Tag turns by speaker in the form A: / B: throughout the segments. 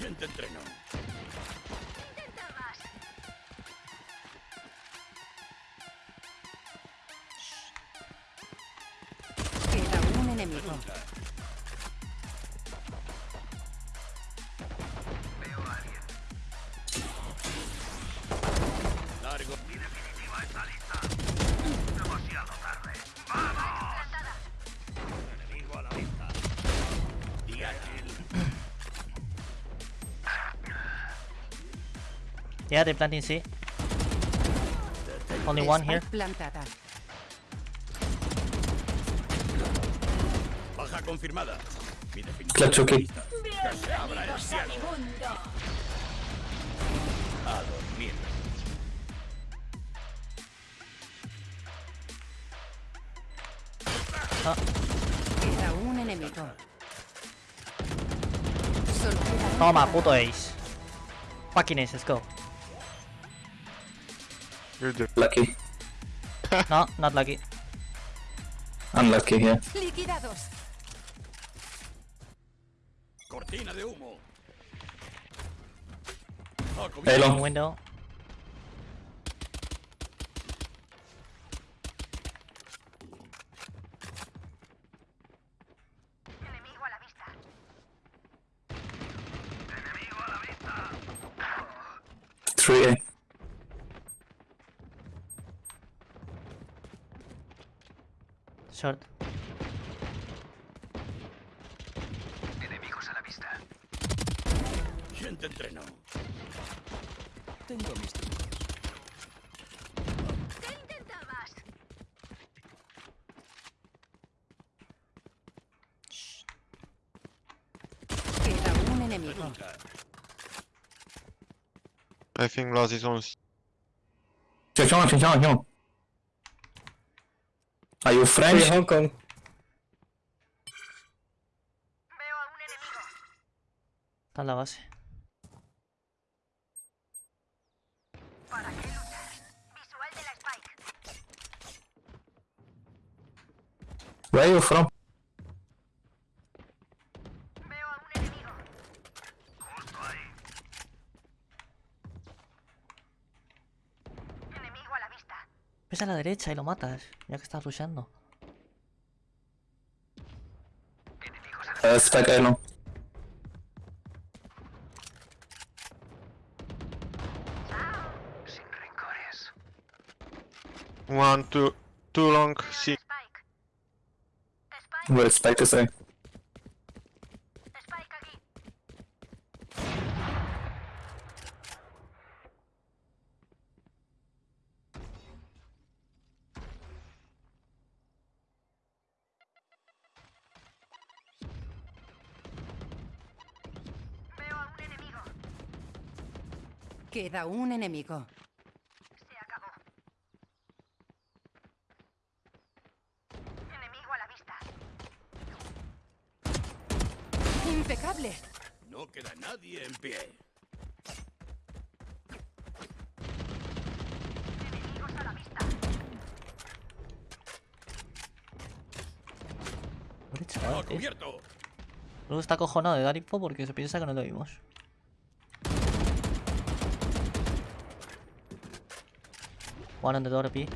A: ¿Quién te entrenó?
B: Queda un enemigo.
C: Yeah, they're planting C. Only one here.
B: Plantada.
A: Baja confirmada. Mi definitiva
D: Clutch, ok.
A: lista. Que se abra el cielo. A dormir.
B: Queda un enemigo.
C: Toma, puto ace. Fucking ace, let's go.
E: You're just
D: Lucky.
C: No, not lucky.
D: Unlucky, yeah.
B: Liquidados.
A: Cortina de humo. Ah, a
D: Hey,
A: cubierto.
D: long.
C: Window.
D: Three Short. Enemigos a
C: la vista.
A: ¿Quién te entrenó? Tengo mis trucos. ¿Qué intentabas? Shh.
B: Queda un enemigo.
E: I think Laz is on.
D: Sección, sección, sección. Are you French?
F: Hong Kong.
C: Está en la base.
D: Where are you from?
C: A la derecha y lo matas, ya que estás rusheando.
D: Spike A long.
E: one, two, two long
D: is Spike is?
B: Queda un enemigo. Impecable.
A: No queda nadie en pie.
C: Pobre
A: A
C: chaval, tío.
A: cubierto.
C: Luego está acojonado de dar info porque se piensa que no lo vimos. One on the door B.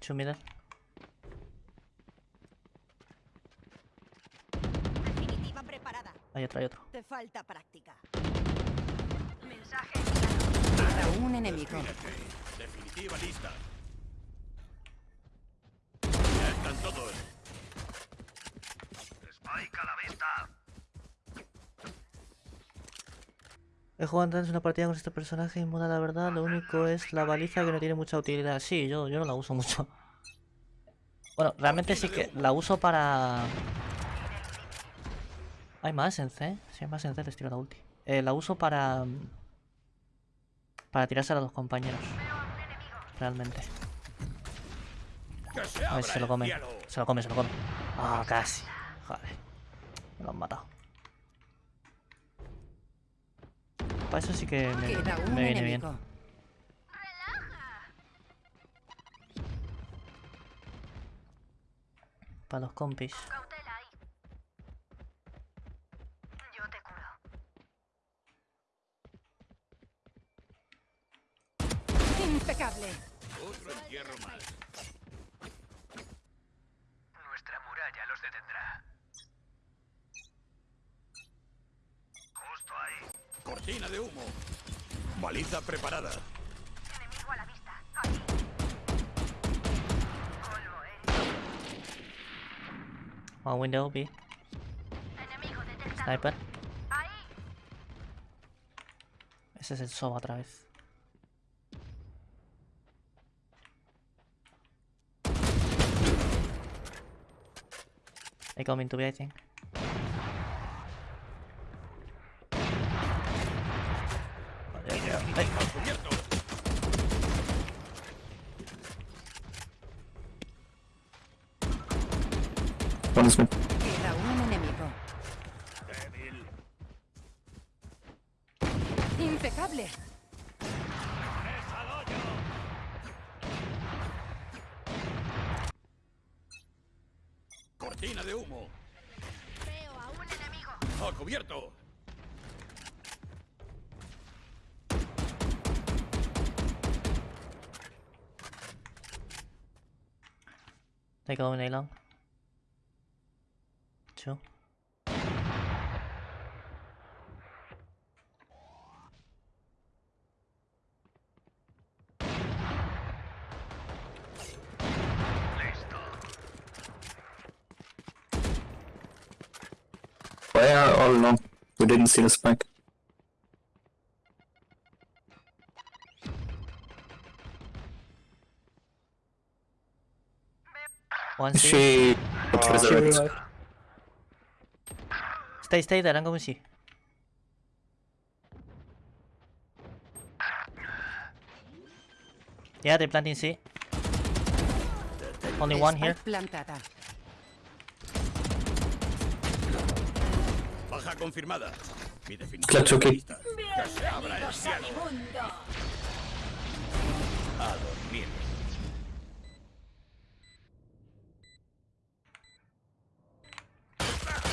C: Two middle.
G: Definitiva preparada.
C: Hay otro, hay otro.
G: Te falta práctica.
B: Queda un enemigo.
A: Definitiva lista. Ya están todos. Spike a la vista.
C: He jugado antes una partida con este personaje y mola la verdad, lo único es la baliza que no tiene mucha utilidad. Sí, yo, yo no la uso mucho. Bueno, realmente sí que la uso para... Hay más en C, si hay más en C les tiro la ulti. Eh, la uso para... Para tirarse a los compañeros. Realmente. A ver se lo come. Se lo come, se lo come. Ah, casi. Joder. Me lo han matado. Para eso sí que me, me viene bien. Para los compis. Impecable.
A: Otro entierro más.
F: Nuestra muralla los detendrá.
A: Cortina de humo. Baliza preparada.
F: Enemigo a la vista. Polvo, eh.
C: One window, B.
F: Enemigo detectado.
C: Sniper.
F: Ahí.
C: Ese es el Sova otra vez. They coming to I think. There you go. Hey.
A: Al cubierto.
D: One is mid.
B: Queda un enemigo.
A: Débil.
B: Impecable.
A: Cortina de humo.
F: Veo a un enemigo.
A: Al cubierto.
C: They go in A long. Two.
D: Why are all long? We didn't see the spike.
C: One
D: she got resurrected?
C: Stay, stay there. I'm going C. Yeah, they're planting C. Only one here.
B: Plantada.
A: Baja confirmada. Mi
D: Clutch.
A: Que se abra el cielo. A dormir.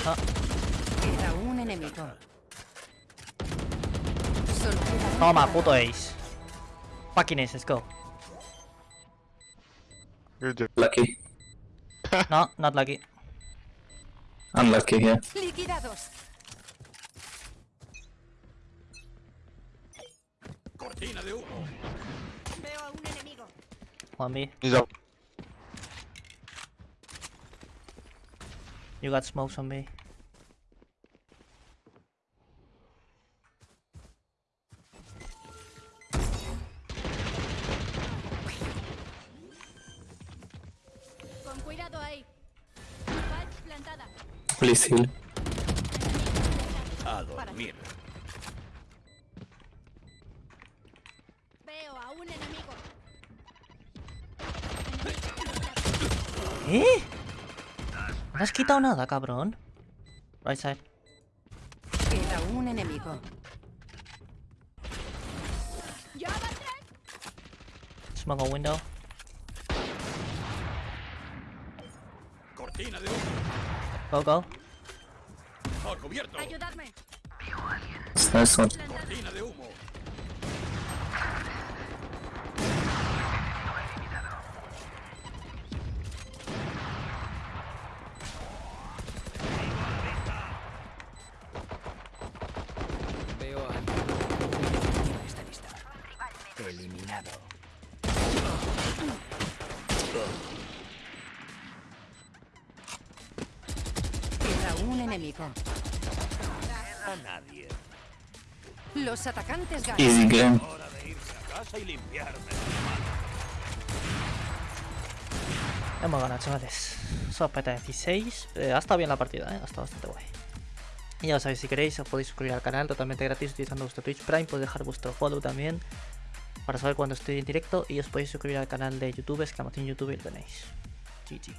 B: Queda un enemigo.
C: Toma, puto ace. Fucking ace, let's go.
D: Lucky.
C: No, not lucky.
D: Unlucky here.
B: Liquidados.
A: Cortina de humo.
G: Veo a un enemigo.
C: One B.
E: He's up.
C: You got smokes on B.
F: Con cuidado ahí. Plantada.
D: Please heal.
A: A dormir.
F: Veo a un enemigo.
C: ¿Eh? No has quitado nada, cabrón. Right side.
B: Queda un enemigo.
F: ¡Ya va a!
C: Smoke on window.
A: Cortina de.
C: Go, go.
F: ¡Ayudarme!
D: Nice one.
A: Cortina de humo.
H: Veo a... Está lista. Eliminado.
B: Queda un enemigo.
A: A nadie.
B: Los atacantes ganan.
D: Easy game.
A: Hora de irse a casa y limpiarme.
C: Hemos ganado, chavales. Sopeta 16. Eh, ha estado bien la partida, ¿eh? Ha estado bastante guay. Y ya lo sabéis, si queréis os podéis suscribir al canal totalmente gratis utilizando vuestro Twitch Prime. Podéis dejar vuestro follow también para saber cuando estoy en directo. Y os podéis suscribir al canal de YouTube, exclamación YouTube y lo tenéis. GG.